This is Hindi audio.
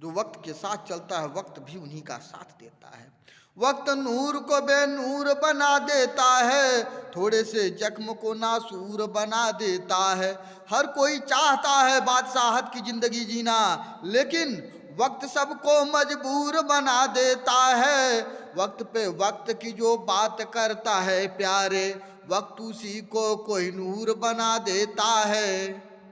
जो वक्त के साथ चलता है, वक्त भी उन्हीं का साथ देता है। वक्त नूर को बेनूर बना देता है, थोड़े से जख्म को नासूर बना देता है। हर कोई चाहता है बादशाहत की ज़िंदगी जीना, लेकिन वक्त सबको मजबूर बना देता है। वक्त पे वक्त की जो बात करता है प्यारे, वक्त उसी को कोई नूर बना देता है।